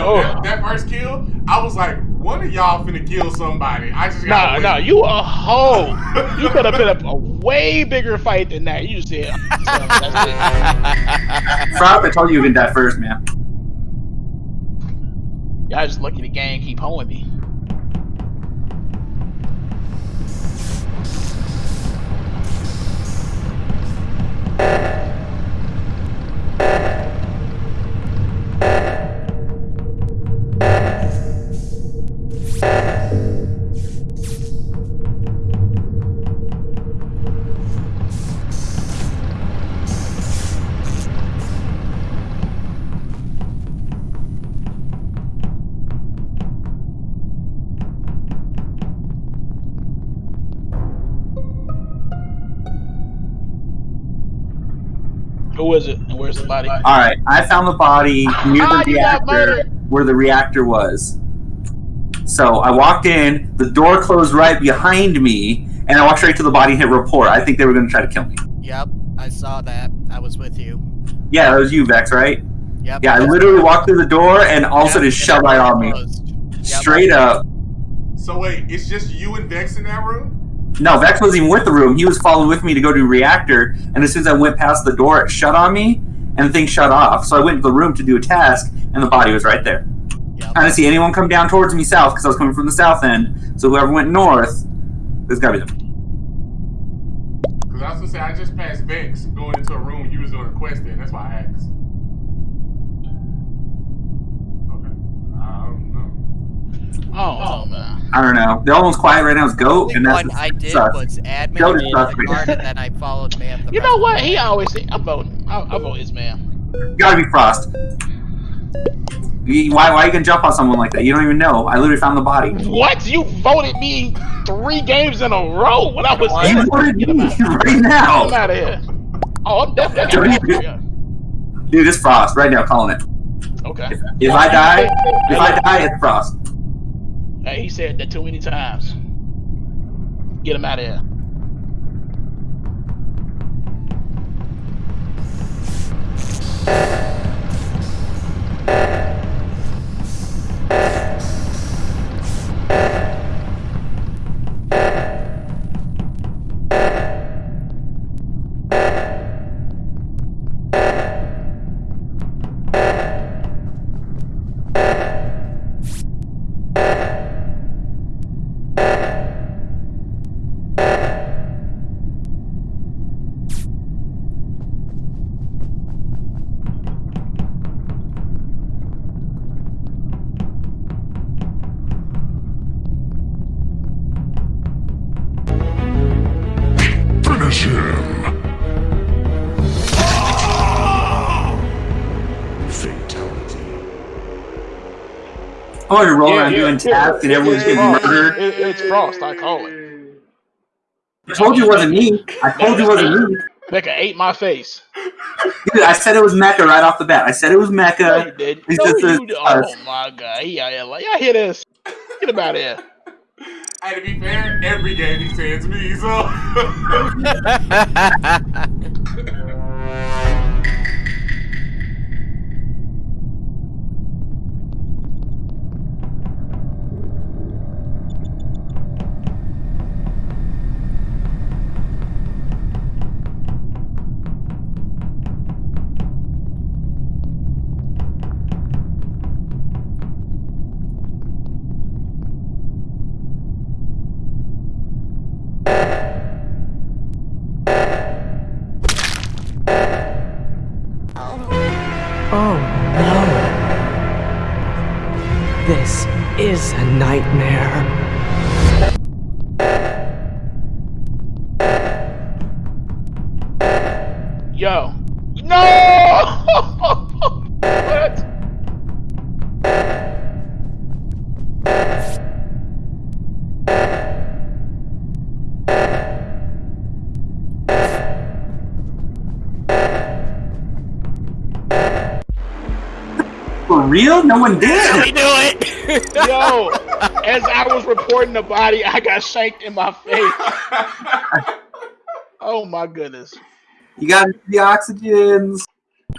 Yo, Oh. that, that first kill, I was like, one of y'all finna kill somebody. I just Nah, got nah, you a hoe. You could have been a, a way bigger fight than that. You just said, that's I told you you can die first, man. it. Y'all just lucky the gang keep hoeing me. Who is it? And where's the body? All right, I found the body near Ah, the reactor where the reactor was. So I walked in, the door closed right behind me, and I walked straight to the body and hit report. I think they were going to try to kill me. Yep, I saw that. I was with you. Yeah, that was you, Vex, right? Yep. Yeah, I literally walked through the door and all of a Yep, sudden it shoved right on me. Yep. Straight up. So wait, it's just you and Vex in that room? No, Vex wasn't even with the room. He was following with me to go to reactor, and as soon as I went past the door, it shut on me, and the thing shut off. So I went to the room to do a task, and the body was right there. Yep. I didn't see anyone come down towards me south because I was coming from the south end. So whoever went north, there's gotta be them. Because I was gonna say, I just passed Vex going into a room you was doing a quest in. That's why I asked. Okay. I don't know. Oh, man. I don't know. The only one's quiet right now is Goat, only and that's one I did sus. was admin Goat is in the guard, and then I followed man. The You know what? He always I'm voting. I, I vote his man. gotta be Frost. You- Why, why you gonna jump on someone like that? You don't even know. I literally found the body. What? You voted me three games in a row when I was You voted me right now. I'm out of here. Oh, I'm definitely. Yeah. Dude, it's Frost right now. Calling it. Okay. If I die, if I die, it's Frost. Hey, he said that too many times. Get him out of here. Finish him. Fatality. I want to roll around yeah, doing tasks and everyone's getting Frost. murdered. It, it's Frost. I call it. I told you it wasn't me. I told you it wasn't me. Becca ate my face. Dude, I said it was Mecca right off the bat. I said it was No, Mecca. you did. He No, you this- did. Oh my god. yeah, out here like, y'all hear this? Get him out here. To be fair, every game he says me, so. A nightmare. Yo. No! what? For real? No one did. we do it. Yo, as I was reporting the body, I got shanked in my face. Oh my goodness. You got the oxygens.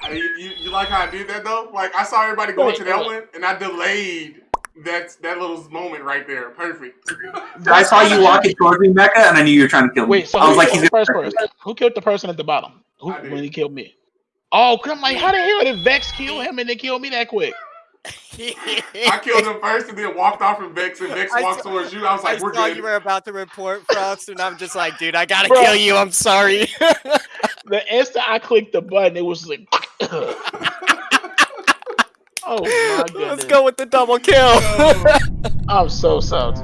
Hey, you, you, you like how I did that though? Like I saw everybody going Wait, to that wait. one, and I delayed that that little moment right there. Perfect. I saw you walking towards me, Mecca, and I knew you were trying to kill me. Wait, so I who was like, killed he's the first person? Who killed the person at the bottom? Who I when he killed me? Oh, 'cause I'm like, how the hell did Vex kill him and then kill me that quick? I killed him first, and then walked off from Vex, and Vex I walked saw- towards you. I was I like, "We're saw good." you were about to report Frost, and I'm just like, dude, I gotta Bro. kill you. I'm sorry. The instant I clicked the button, it was like, oh my goodness. Let's go with the double kill. I'm so salty.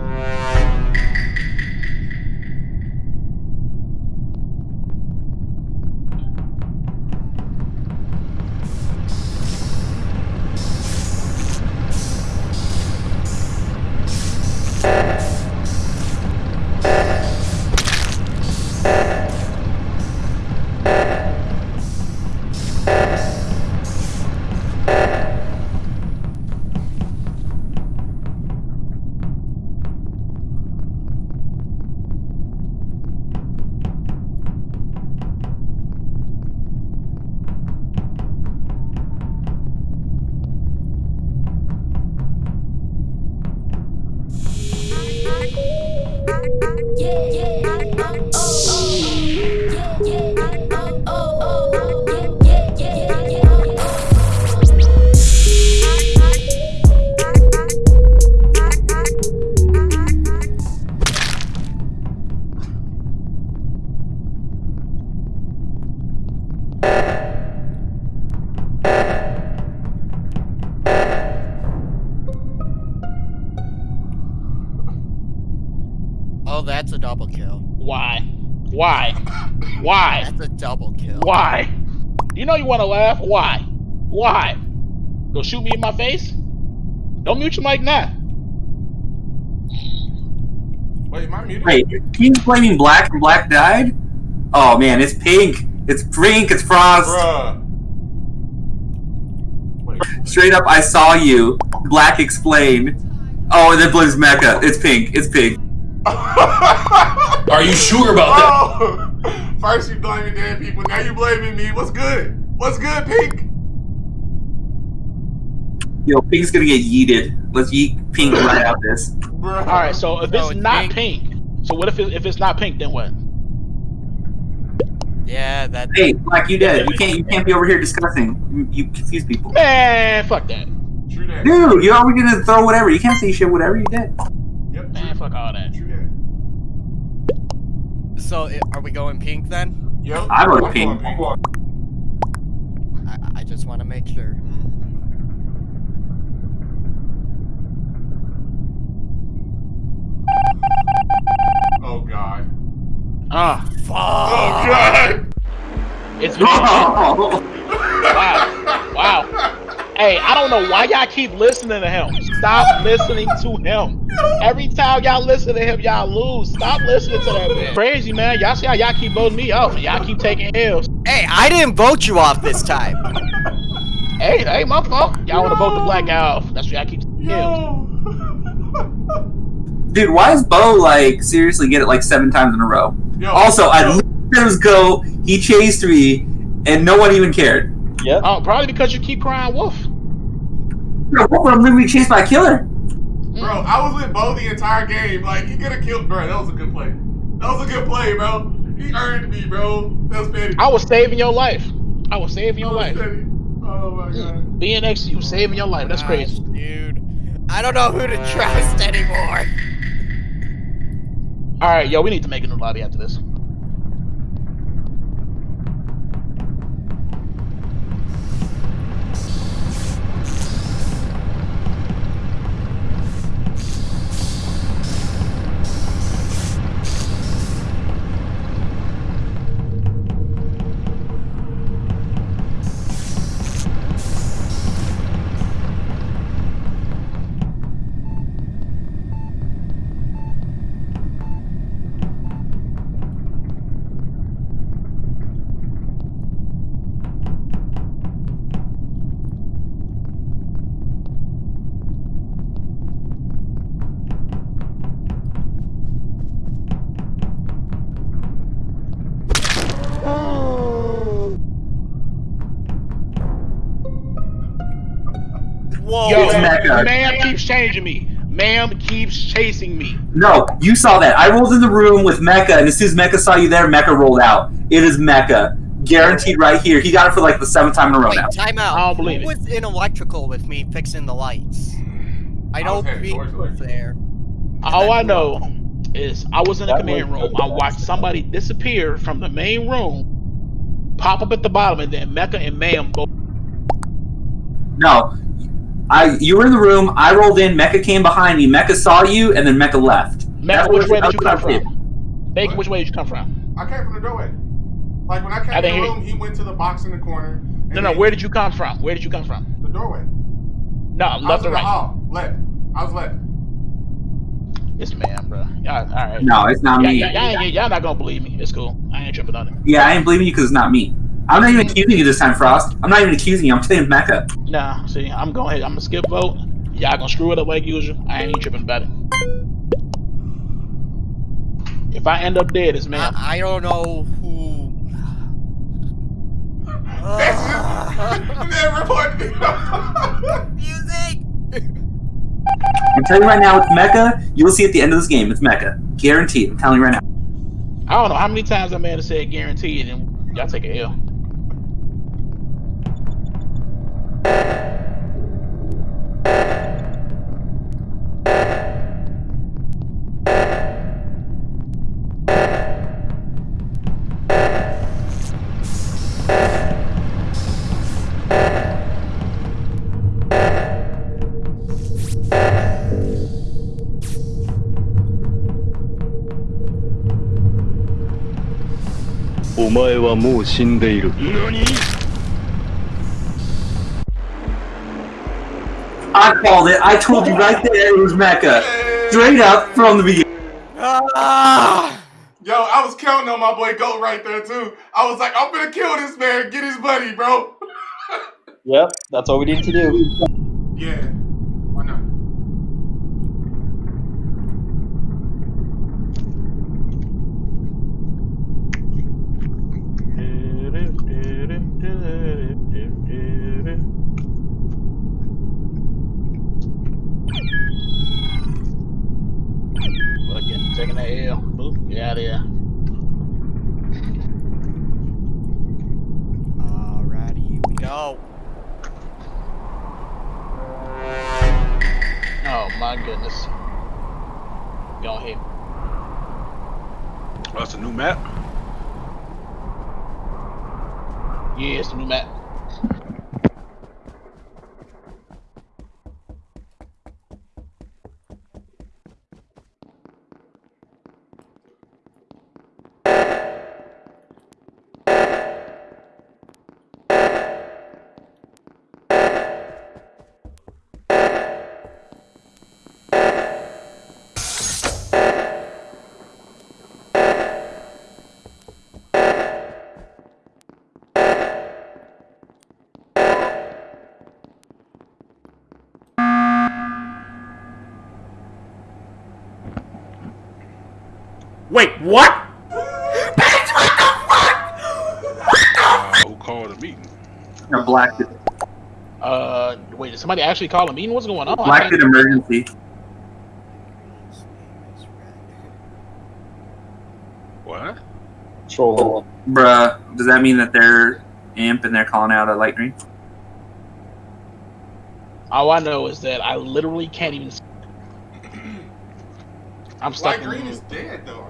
Want to laugh? Why? Why? Go shoot me in my face? Don't mute your mic now. Wait, am I muted? Wait, he's blaming Black and Black died? Oh man, it's pink. It's pink. It's Frost. Bruh. Wait. Straight up, I saw you. Black explained. Oh, and then blames Mecca. It's pink. It's pink. Are you sure about that? Oh! First you blaming dead people, now you blaming me. What's good? What's good, Pink? Yo, Pink's gonna get yeeted. Let's yeet Pink right out this. Bruh. All right, so if No, it's it's not pink. pink, so what if it, if it's not pink? Then what? Yeah, that. Hey, Black, you dead. You can't. You can't be over here discussing. You, you confuse people. Man, fuck that. True that. Dude, you're always gonna throw whatever. You can't say shit. Whatever you did. Yep. Man, fuck all that. True that. So, are we going pink then? Yep. I voted I'm Pink. Going I, I just want to make sure. Oh god. Ah, Oh god. it's pink. wow, wow. Hey, I don't know why y'all keep listening to him. Stop listening to him. Every time y'all listen to him, y'all lose. Stop listening to that man. Crazy man. Y'all see how y'all keep voting me off, y'all keep taking L's. Hey, I didn't vote you off this time. Hey, that ain't my fault. Y'all want to vote the black guy off. That's why y'all keep taking L's. Dude, why is Bo like seriously get it like seven times in a row? Yo. Also, I yo. let him go. He chased me, and no one even cared. Yeah. Oh, probably because you keep crying wolf. Bro, I'm literally chased by a killer. Mm. Bro, I was with Bo the entire game. Like, he could have killed. Bro, that was a good play. That was a good play, bro. He earned me, bro. That was petty. I was saving your life. I was saving your That life. petty. Oh my mm. god. Being next to you, saving your life. That's Gosh, crazy. dude. I don't know who to trust anymore. All right, yo, we need to make a new lobby after this. Whoa. Yo, It's Mecca. ma'am keeps changing me. Ma'am keeps chasing me. No, you saw that. I rolled in the room with Mecca, and as soon as Mecca saw you there, Mecca rolled out. It is Mecca. Guaranteed right here. He got it for like the seventh time in a row Wait, now. time out. I don't believe Who it. was in electrical with me fixing the lights? I I know was heading was there. All I know is I was in the That command was- room. I watched somebody disappear from the main room, pop up at the bottom, and then Mecca and Ma'am both. No. I you were in the room, I rolled in, Mecca came behind me, Mecca saw you, and then Mecca left. Mecca, which way did you come what I did. from? Bacon, which way did you come from? I came from the doorway. Like when I came I in the room, he went to the box in the corner. and No, no. then Where did you come from? Where did you come from? The doorway. No, left in or the right? hall. Left. I was left. It's man, bro. Y'all, all right. No, it's not Y'all, me. y'all, y'all, ain't- y'all not gonna believe me. It's cool. I ain't tripping on it. Yeah, I ain't believing you because it's not me. I'm not even accusing you this time, Frost. I'm not even accusing you. I'm saying Mecca. Nah, see, I'm going ahead. I'm gonna skip vote. Y'all gonna screw it up like usual. I ain't even tripping about it. If I end up dead, it's man. I, I don't know who. and then ah. reported me. Music. I'm telling you right now, it's Mecca. You'll see at the end of this game, it's Mecca. Guaranteed. I'm telling you right now. I don't know how many times that man has said guaranteed, and y'all take a L. I called it. I told you right there it was Mecca. Straight up from the beginning. Ah! Yo, I was counting on my boy Goat right there too. I was like, I'm gonna kill this man, get his buddy, bro. Yep, that's all we need to do. Wait, what? Uh, who called a meeting? No, Black did, Uh, wait, did somebody actually call a meeting? What's going on? I Black can't- emergency. What? Troll. Bruh, does that mean that they're imp and they're calling out a light green? All I know is that I literally can't even. See. I'm stuck. Light green is dead though.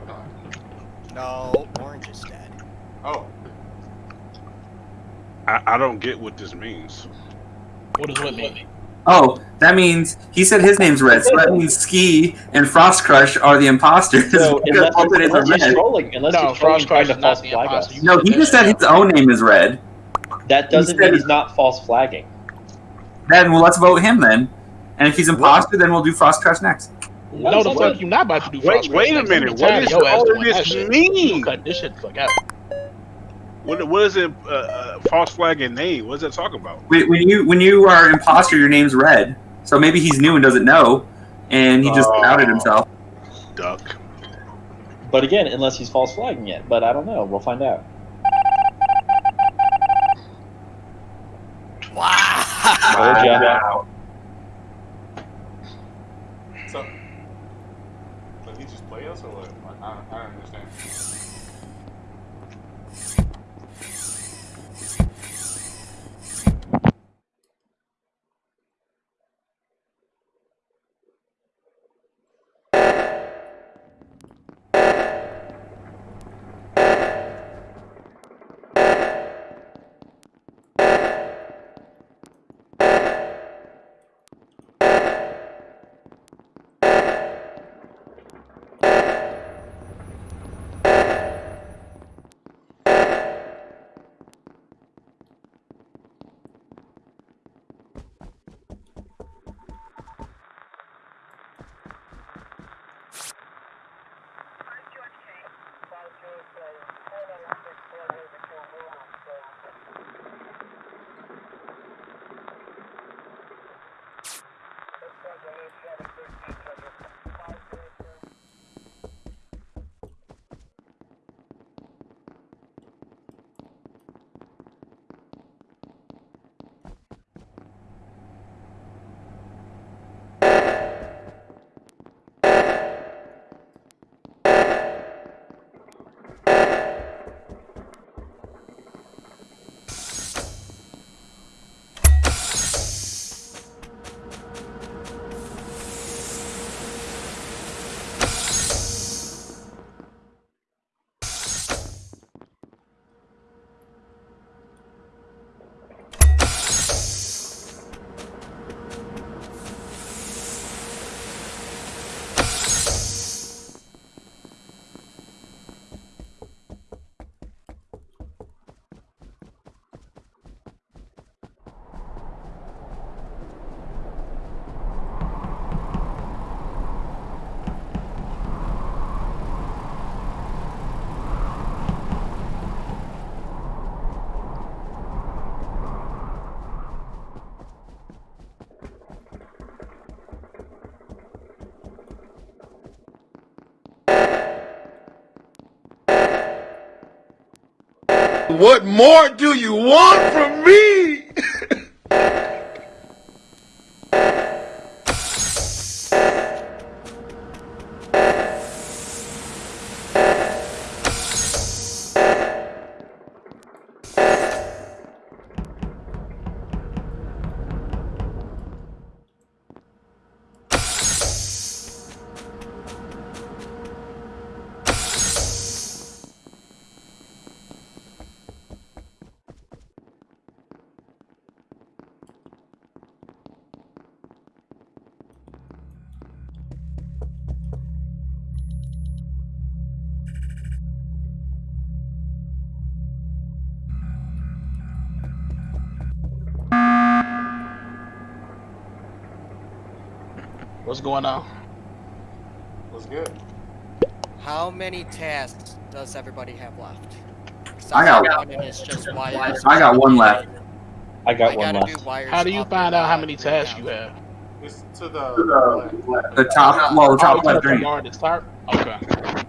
No, orange is dead. Oh, I, I don't get what this means. What does what mean? Oh, that means he said his name's Red, so that means Ski and Frost Crush are the imposters. So because unless, both of them are he's red. trolling, unless No, he's trolling Frost trying Crush to is false not the flag imposter. us. No, he just said his own name is Red. That doesn't Instead mean he's not false flagging. Then well, let's vote him then. And if he's imposter, then we'll do Frost Crush next. No, the What? fuck you not about to do. Wait, wait a minute. tired What of is your ass all of doing that this shit. mean? Cut this shit the fuck out. What, what is it? Uh, uh, false flag and name? What is that talking about? When when you when you are imposter, your name's Red. So maybe he's new and doesn't know, and he just Oh. outed himself. Duck. But again, unless he's false flagging it. But I don't know. We'll find out. Wow. Told What more do you want from me? What's going on? What's good? How many tasks does everybody have left? I got- one just. I got one left. I got I one left. do How do you find out how many tasks times. you have? It's to the The top, well, the Oh, top you gotta left green. command to start? Okay.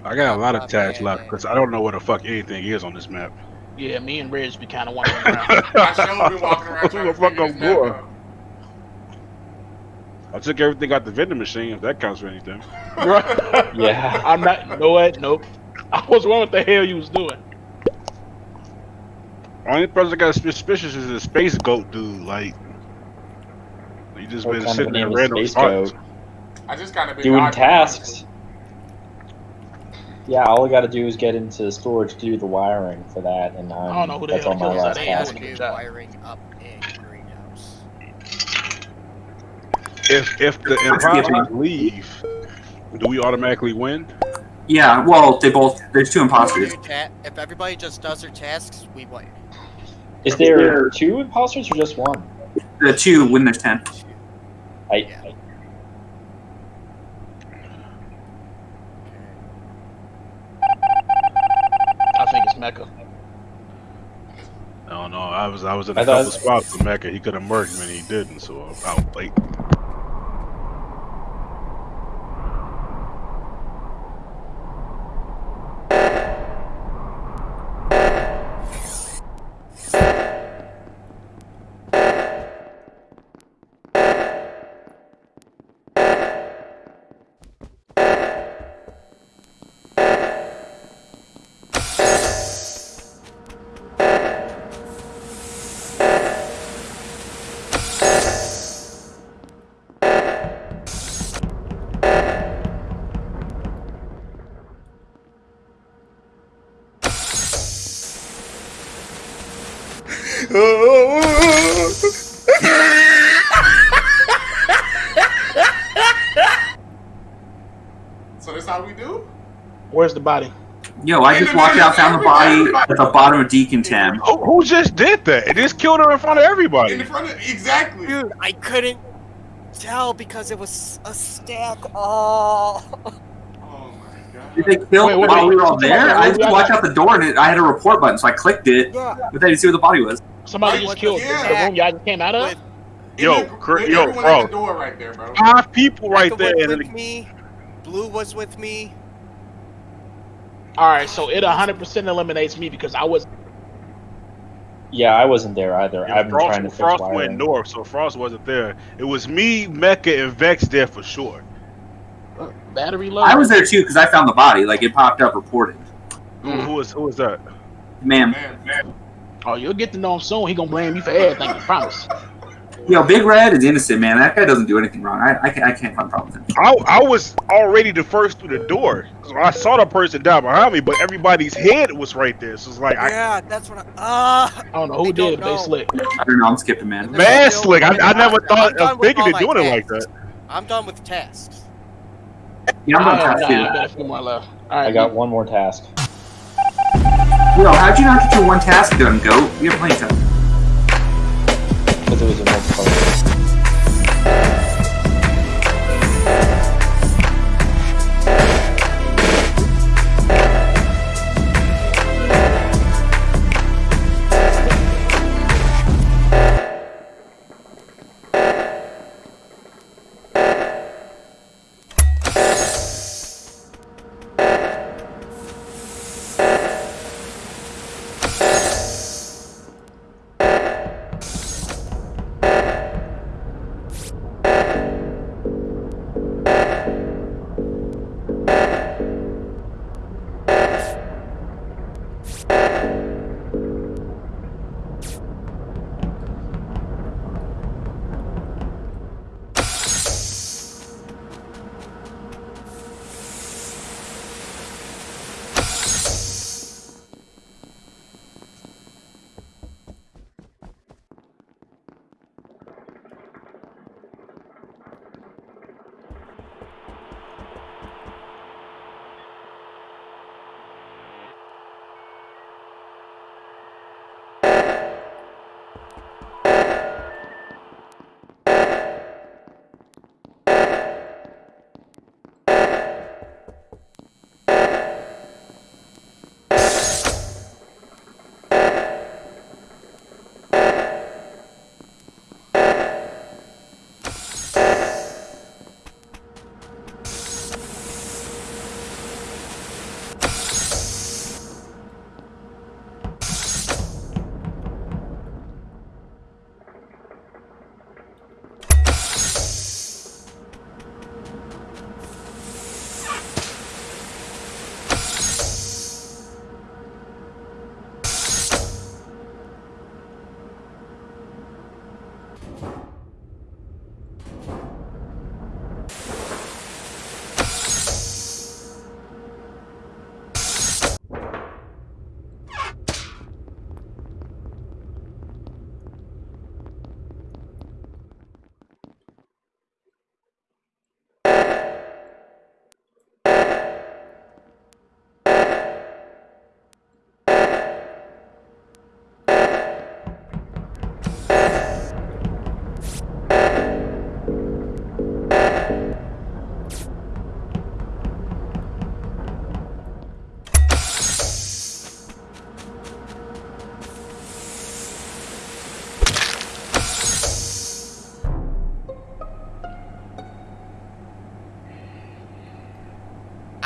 I got a lot of Not tasks bad, left because I don't know what the fuck anything is on this map. Yeah, me and Reg be kind of wandering around. I sure been walking around Who the to fuck I'm this going? Out. I took everything out the vending machine, if that counts for anything. Right? Yeah. I'm not. You know what? Nope. I was wondering what the hell you was doing. Only person that got suspicious is the space goat dude. Like, he just What been kind sitting a in name is random Space spots. Goat? I just kind of been Doing tasks. Yeah, all I gotta do is get into storage to do the wiring for that, and um, I don't know who the that's hell all my that last task. doing do a good job. wiring up in greenhouse. If if the imposters leave, do we automatically win? Yeah, well, they both. There's two imposters. If everybody just does their tasks, we win. Is there two imposters or just one? The two win there's ten. I, Yeah. I I think it's Mecca. I don't know. I was I was in a I couple spots with Mecca. He could have murked me and he didn't, so I'm out late. Where's the body? Yo, I just walked out, found the body at the bottom of decontam. Who, who just did that? It just killed her in front of In everybody. front of exactly. Dude, I couldn't tell because it was a stack. Oh. Oh my god. Did they kill Wait, wait, while wait. we were all there? I just walked out the door and it, I had a report button, so I clicked it, Yeah. but I didn't see where the body was. Somebody Wait, just killed the- the yeah. room y'all just came out of. With Yo, And cr- then yo, everyone bro. at the door right there, bro. Five people right Becca there. was with me. Blue was with me. All right, so it 100% eliminates me because I was. Yeah, I wasn't there either. and I've been Frost, trying to fix Frost wiring. went north, so Frost wasn't there. It was me, Mecca, and Vex there for sure. Battery low. I was there too because I found the body. Like it popped up reported. Who, who was who was that? Man, Man, man. Oh, you'll get to know him soon. He gonna blame you for everything. I promise. Yo, Big Red is innocent, man. That guy doesn't do anything wrong. I, I, can't, I can't find problems with him. I, I was already the first through the door. So I saw the person down behind me, but everybody's head was right there. So it's like I Yeah, that's what I. Ah. I don't know who did don't it, they slick. I don't know. I'm skipping, man. man slick. I, I never I'm thought of with thinking all of my doing it like that. I'm done with tasks. Yeah, I'm I, not I, touched too. got a few more left. All right, I got one more task. Yo, how'd you not get your one task done, Goat? We have plenty of time. Because it was a multiplayer.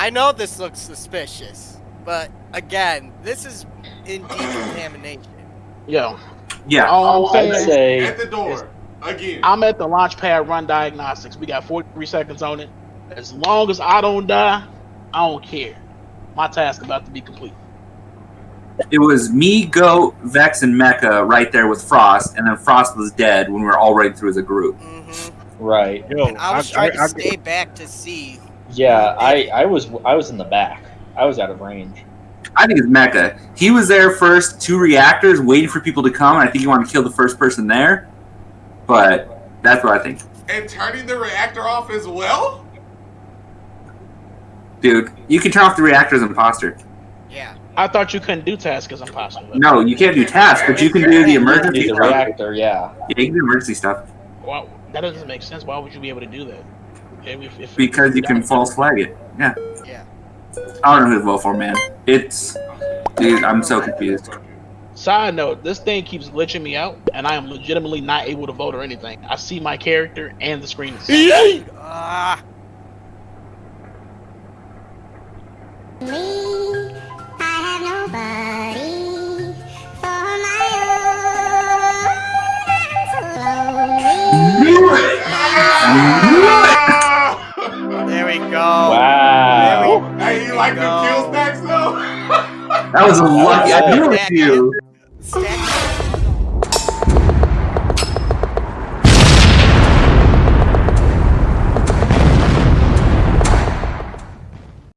I know this looks suspicious, but again, this is in contamination. Yo, Yeah. all I'm I'd say At the door. Again. I'm at the launch pad run diagnostics. We got 43 seconds on it. As long as I don't die, I don't care. My task about to be complete. It was me, Goat, Vex, and Mecca right there with Frost, and then Frost was dead when we were all right through as a group. hmm right. Yo, And I was trying I- to stay back to see. Yeah, I, I was I was in the back. I was out of range. I think it's Mecca. He was there first, two reactors, waiting for people to come, and I think he wanted to kill the first person there. But that's what I think. And turning the reactor off as well? Dude, you can turn off the reactor as an imposter. Yeah. I thought you couldn't do task as imposter. No, you can't do tasks, but you can do the emergency Need the stuff. reactor, yeah. Yeah, you can do emergency stuff. Well, that doesn't make sense. Why would you be able to do that? If, if, Because you can false flag it. Yeah. Yeah. I don't know who to vote for, man. It's. Dude, I'm so confused. Side note: This thing keeps glitching me out, and I am legitimately not able to vote or anything. I see my character and the screen. Is Ah. Ah! there we go. Wow. Oh. hey, you like the Go. kill stacks though? That was a lucky. I knew it was you. Stack